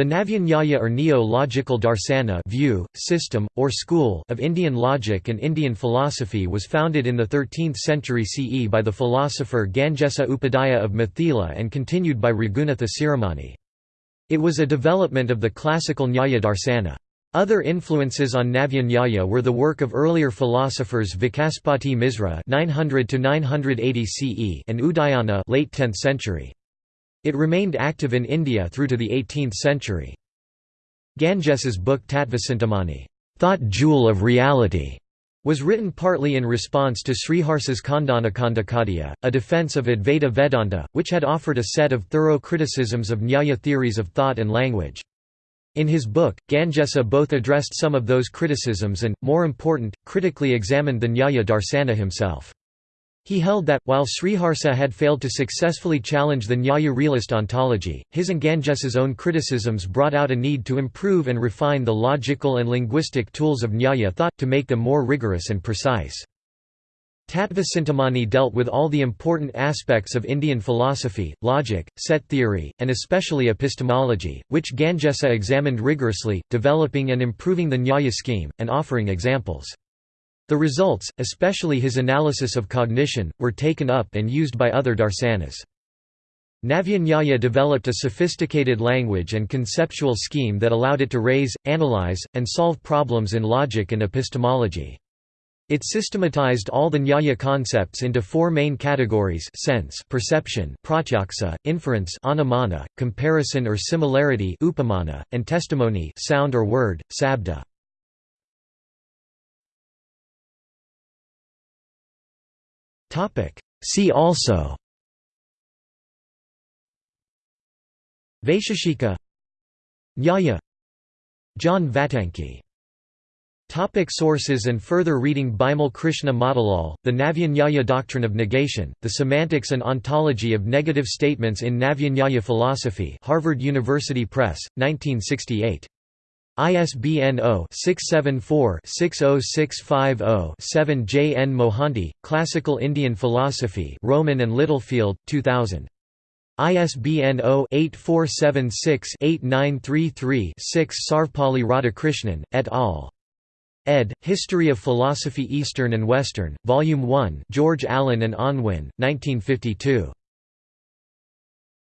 The Navya-Nyaya or Neo-Logical Darsana view, system, or school of Indian logic and Indian philosophy was founded in the 13th century CE by the philosopher Gangesa Upadhyaya of Mithila and continued by Raghunatha Siromani. It was a development of the classical Nyaya Darsana. Other influences on Navya Nyaya were the work of earlier philosophers Vacaspati Misra 900 980 CE and Udayana late 10th century. It remained active in India through to the 18th century. Gangesa's book Tattvacintamani Thought Jewel of Reality", was written partly in response to Sriharsa's Khandanakhandakhadya, a defense of Advaita Vedanta, which had offered a set of thorough criticisms of Nyaya theories of thought and language. In his book, Gangesa both addressed some of those criticisms and, more important, critically examined the Nyaya Darsana himself. He held that, while Sriharsa had failed to successfully challenge the Nyaya realist ontology, his and Gangesa's own criticisms brought out a need to improve and refine the logical and linguistic tools of Nyaya thought, to make them more rigorous and precise. Tattva dealt with all the important aspects of Indian philosophy, logic, set theory, and especially epistemology, which Gangesa examined rigorously, developing and improving the Nyaya scheme, and offering examples. The results, especially his analysis of cognition, were taken up and used by other darsanas. Navya developed a sophisticated language and conceptual scheme that allowed it to raise, analyze, and solve problems in logic and epistemology. It systematized all the Nyaya concepts into four main categories sense perception pratyaksa, inference anumana, comparison or similarity upamana, and testimony sound or word, sabda. See also. Vaisheshika. Nyaya. John Vattanky. Topic sources and further reading Bimal Krishna Motilal, The Navya Nyaya Doctrine of Negation, The Semantics and Ontology of Negative Statements in Navya Nyaya Philosophy Harvard University Press, 1968. ISBN 0-674-60650-7 J. N. Mohanty, Classical Indian Philosophy Rowman and Littlefield, 2000. ISBN 0-8476-8933-6 Sarvepalli Radhakrishnan, et al. ed. History of Philosophy Eastern and Western, Volume 1 George Allen and Unwin, 1952.